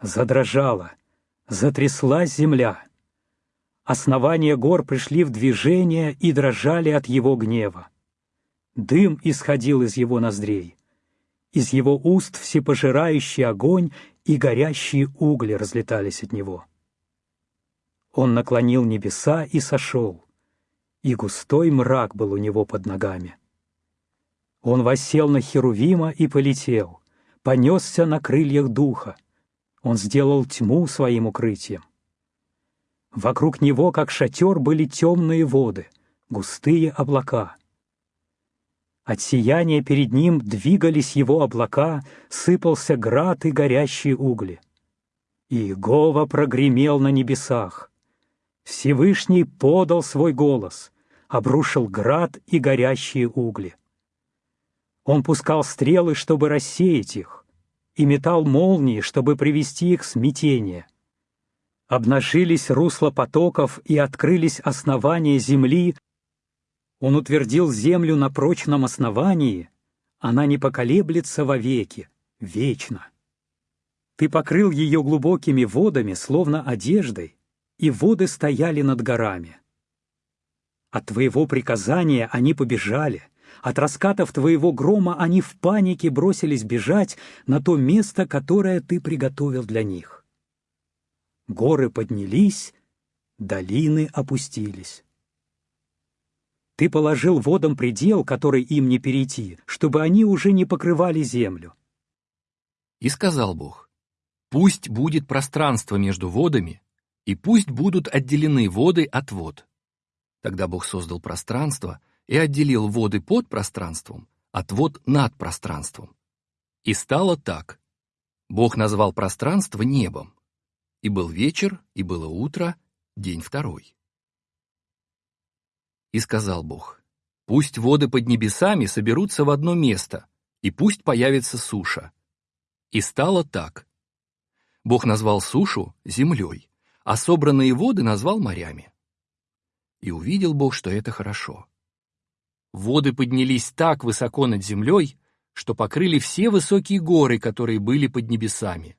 Задрожала, затряслась земля. Основания гор пришли в движение и дрожали от его гнева. Дым исходил из его ноздрей. Из его уст всепожирающий огонь и горящие угли разлетались от него. Он наклонил небеса и сошел, и густой мрак был у него под ногами. Он воссел на Херувима и полетел, понесся на крыльях духа. Он сделал тьму своим укрытием. Вокруг него, как шатер, были темные воды, густые облака — от сияния перед ним двигались его облака, сыпался град и горящие угли. И Иегова прогремел на небесах. Всевышний подал свой голос, обрушил град и горящие угли. Он пускал стрелы, чтобы рассеять их, и метал молнии, чтобы привести их в смятение. Обнажились русла потоков и открылись основания земли, он утвердил землю на прочном основании, она не поколеблется вовеки, вечно. Ты покрыл ее глубокими водами, словно одеждой, и воды стояли над горами. От твоего приказания они побежали, от раскатов твоего грома они в панике бросились бежать на то место, которое ты приготовил для них. Горы поднялись, долины опустились. Ты положил водам предел, который им не перейти, чтобы они уже не покрывали землю. И сказал Бог, пусть будет пространство между водами, и пусть будут отделены воды от вод. Тогда Бог создал пространство и отделил воды под пространством от вод над пространством. И стало так. Бог назвал пространство небом. И был вечер, и было утро, день второй. И сказал Бог, «Пусть воды под небесами соберутся в одно место, и пусть появится суша». И стало так. Бог назвал сушу землей, а собранные воды назвал морями. И увидел Бог, что это хорошо. Воды поднялись так высоко над землей, что покрыли все высокие горы, которые были под небесами.